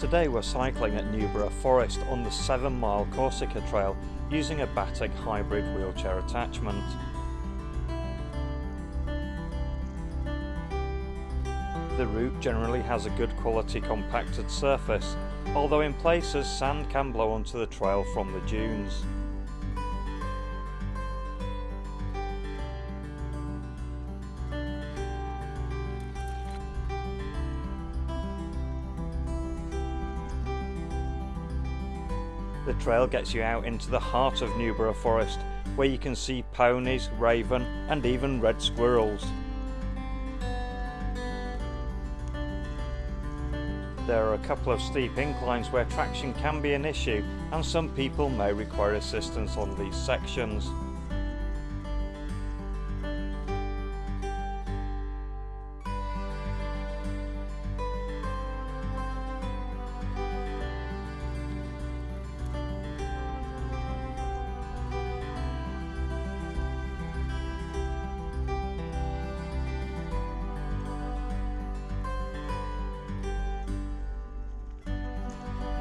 Today we're cycling at Newborough Forest on the 7 mile Corsican Trail using a Batec hybrid wheelchair attachment. The route generally has a good quality compacted surface, although in places sand can blow onto the trail from the dunes. The trail gets you out into the heart of Newborough Forest, where you can see ponies, raven and even red squirrels. There are a couple of steep inclines where traction can be an issue and some people may require assistance on these sections.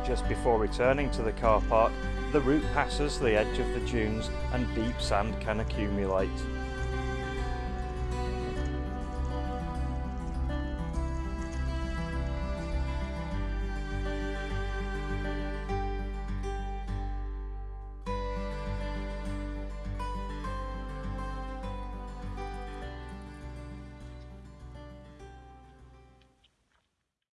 Just before returning to the car park, the route passes the edge of the dunes and deep sand can accumulate.